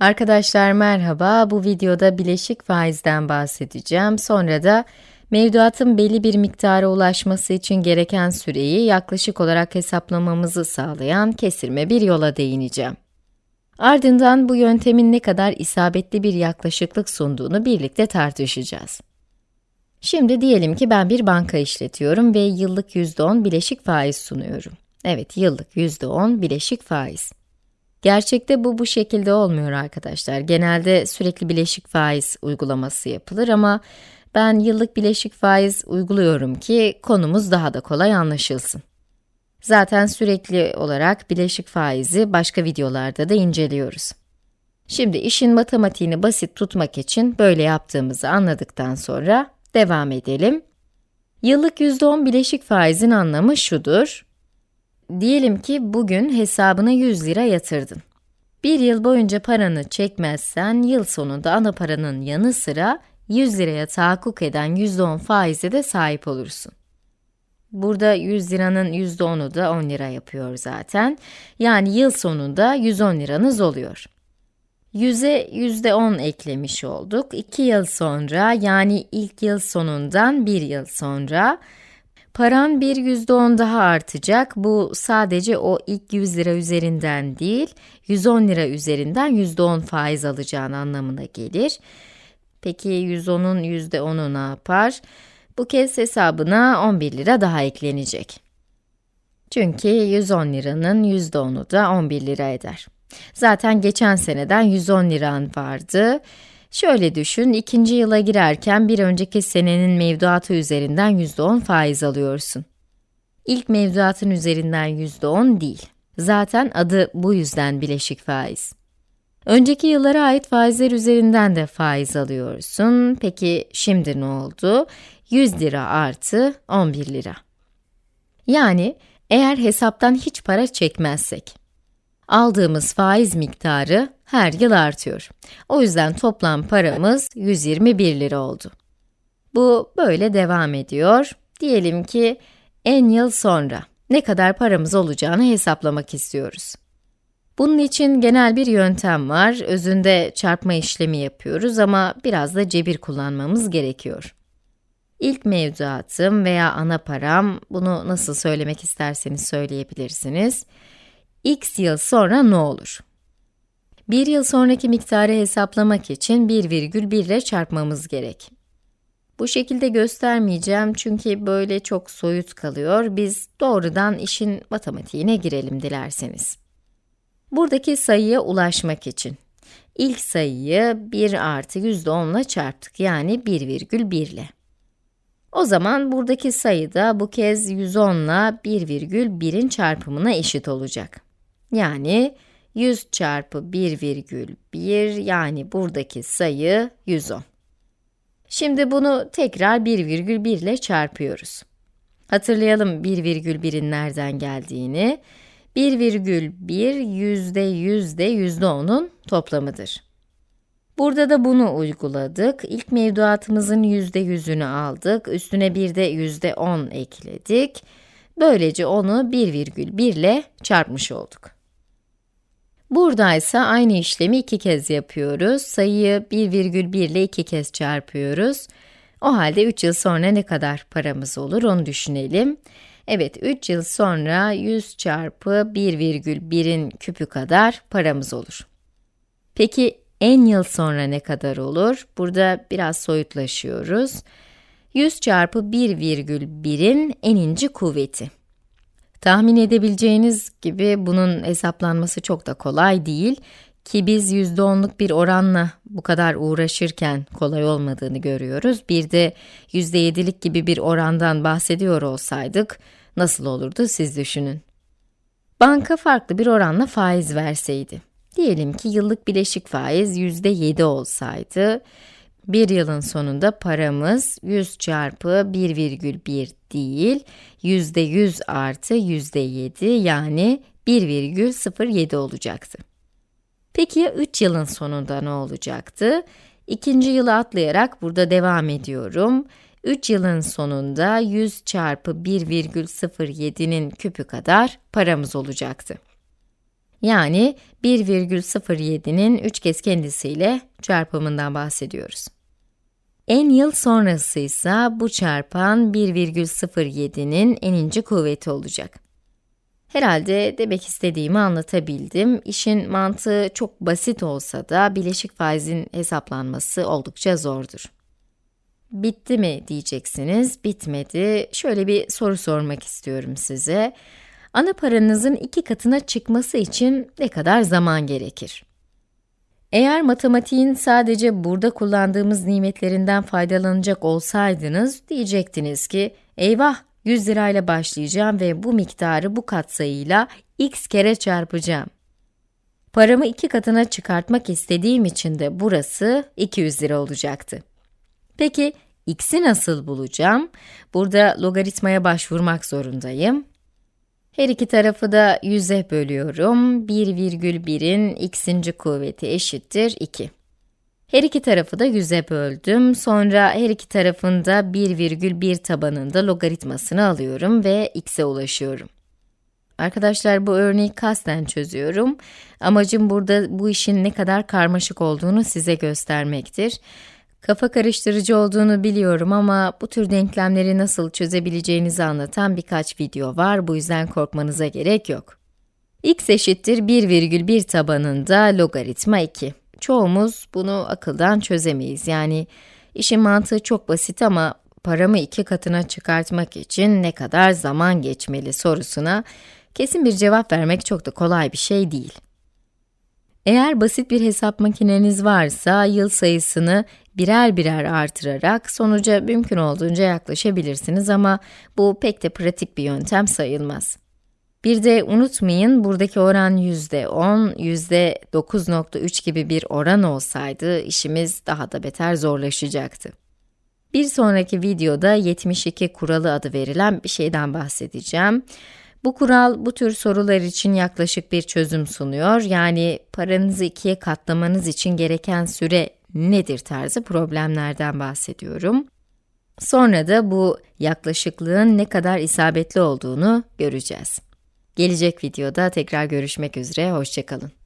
Arkadaşlar merhaba, bu videoda bileşik faizden bahsedeceğim. Sonra da mevduatın belli bir miktara ulaşması için gereken süreyi yaklaşık olarak hesaplamamızı sağlayan kesirme bir yola değineceğim. Ardından bu yöntemin ne kadar isabetli bir yaklaşıklık sunduğunu birlikte tartışacağız. Şimdi diyelim ki ben bir banka işletiyorum ve yıllık %10 bileşik faiz sunuyorum. Evet, yıllık %10 bileşik faiz. Gerçekte bu bu şekilde olmuyor arkadaşlar. Genelde sürekli bileşik faiz uygulaması yapılır ama ben yıllık bileşik faiz uyguluyorum ki konumuz daha da kolay anlaşılsın. Zaten sürekli olarak bileşik faizi başka videolarda da inceliyoruz. Şimdi işin matematiğini basit tutmak için böyle yaptığımızı anladıktan sonra devam edelim. Yıllık %10 bileşik faizin anlamı şudur. Diyelim ki bugün hesabına 100 lira yatırdın. Bir yıl boyunca paranı çekmezsen, yıl sonunda ana paranın yanı sıra 100 liraya tahakkuk eden %10 faize de sahip olursun. Burada 100 liranın %10'u da 10 lira yapıyor zaten. Yani yıl sonunda 110 liranız oluyor. 100'e %10 eklemiş olduk. 2 yıl sonra, yani ilk yıl sonundan 1 yıl sonra, paran bir %10 daha artacak. Bu sadece o ilk 100 lira üzerinden değil, 110 lira üzerinden %10 faiz alacağın anlamına gelir. Peki 110'un %10'u ne yapar? Bu kez hesabına 11 lira daha eklenecek. Çünkü 110 liranın %10'u da 11 lira eder. Zaten geçen seneden 110 liran vardı. Şöyle düşün, ikinci yıla girerken bir önceki senenin mevduatı üzerinden %10 faiz alıyorsun. İlk mevduatın üzerinden %10 değil. Zaten adı bu yüzden bileşik faiz. Önceki yıllara ait faizler üzerinden de faiz alıyorsun. Peki şimdi ne oldu? 100 lira artı 11 lira. Yani eğer hesaptan hiç para çekmezsek, aldığımız faiz miktarı her yıl artıyor. O yüzden toplam paramız 121 lira oldu. Bu böyle devam ediyor. Diyelim ki en yıl sonra ne kadar paramız olacağını hesaplamak istiyoruz. Bunun için genel bir yöntem var. Özünde çarpma işlemi yapıyoruz ama biraz da cebir kullanmamız gerekiyor. İlk mevduatım veya ana param, bunu nasıl söylemek isterseniz söyleyebilirsiniz. X yıl sonra ne olur? Bir yıl sonraki miktarı hesaplamak için 1,1 ile çarpmamız gerek. Bu şekilde göstermeyeceğim çünkü böyle çok soyut kalıyor. Biz doğrudan işin matematiğine girelim dilerseniz. Buradaki sayıya ulaşmak için ilk sayıyı 1 artı %10 ile çarptık yani 1,1 ile. O zaman buradaki sayı da bu kez 110 ile 1,1'in çarpımına eşit olacak. Yani 100 çarpı 1,1 yani buradaki sayı 110. Şimdi bunu tekrar 1,1 ile çarpıyoruz. Hatırlayalım 1,1'in nereden geldiğini. 1,1 yüzde yüzde yüzde onun toplamıdır. Burada da bunu uyguladık. İlk mevduatımızın yüzde yüzünü aldık. Üstüne bir de yüzde on ekledik. Böylece onu 1,1 ile çarpmış olduk. Burada ise aynı işlemi iki kez yapıyoruz. Sayıyı 1,1 ile iki kez çarpıyoruz. O halde 3 yıl sonra ne kadar paramız olur onu düşünelim. Evet, 3 yıl sonra 100 çarpı 1,1'in küpü kadar paramız olur. Peki en yıl sonra ne kadar olur? Burada biraz soyutlaşıyoruz. 100 çarpı 1,1'in eninci kuvveti. Tahmin edebileceğiniz gibi bunun hesaplanması çok da kolay değil ki biz %10'luk bir oranla bu kadar uğraşırken kolay olmadığını görüyoruz. Bir de %7'lik gibi bir orandan bahsediyor olsaydık nasıl olurdu siz düşünün. Banka farklı bir oranla faiz verseydi. Diyelim ki yıllık bileşik faiz %7 olsaydı, bir yılın sonunda paramız 100 çarpı 1,1 değil, %100 artı %7 yani 1,07 olacaktı. Peki ya 3 yılın sonunda ne olacaktı? İkinci yılı atlayarak burada devam ediyorum. 3 yılın sonunda 100 çarpı 1,07'nin küpü kadar paramız olacaktı. Yani 1,07'nin 3 kez kendisiyle çarpımından bahsediyoruz. En yıl sonrası ise bu çarpan 1,07'nin eninci kuvveti olacak. Herhalde demek istediğimi anlatabildim. İşin mantığı çok basit olsa da bileşik faizin hesaplanması oldukça zordur. Bitti mi diyeceksiniz, bitmedi. Şöyle bir soru sormak istiyorum size. Ana paranızın iki katına çıkması için ne kadar zaman gerekir? Eğer matematiğin sadece burada kullandığımız nimetlerinden faydalanacak olsaydınız, diyecektiniz ki, eyvah 100 lirayla başlayacağım ve bu miktarı bu katsayıyla x kere çarpacağım. Paramı iki katına çıkartmak istediğim için de burası 200 lira olacaktı. Peki, x'i nasıl bulacağım? Burada logaritmaya başvurmak zorundayım. Her iki tarafı da 100'e bölüyorum. 1,1'in x'inci kuvveti eşittir 2. Her iki tarafı da 100'e böldüm. Sonra her iki tarafında 1,1 tabanında logaritmasını alıyorum ve x'e ulaşıyorum. Arkadaşlar bu örneği kasten çözüyorum. Amacım burada bu işin ne kadar karmaşık olduğunu size göstermektir. Kafa karıştırıcı olduğunu biliyorum ama bu tür denklemleri nasıl çözebileceğinizi anlatan birkaç video var, bu yüzden korkmanıza gerek yok. x eşittir 1,1 tabanında logaritma 2. Çoğumuz bunu akıldan çözemeyiz. Yani işin mantığı çok basit ama paramı iki katına çıkartmak için ne kadar zaman geçmeli sorusuna kesin bir cevap vermek çok da kolay bir şey değil. Eğer basit bir hesap makineniz varsa, yıl sayısını birer birer artırarak sonuca mümkün olduğunca yaklaşabilirsiniz ama bu pek de pratik bir yöntem sayılmaz. Bir de unutmayın, buradaki oran yüzde 10, yüzde 9.3 gibi bir oran olsaydı, işimiz daha da beter zorlaşacaktı. Bir sonraki videoda 72 kuralı adı verilen bir şeyden bahsedeceğim. Bu kural, bu tür sorular için yaklaşık bir çözüm sunuyor. Yani paranızı ikiye katlamanız için gereken süre nedir tarzı problemlerden bahsediyorum. Sonra da bu yaklaşıklığın ne kadar isabetli olduğunu göreceğiz. Gelecek videoda tekrar görüşmek üzere, hoşçakalın.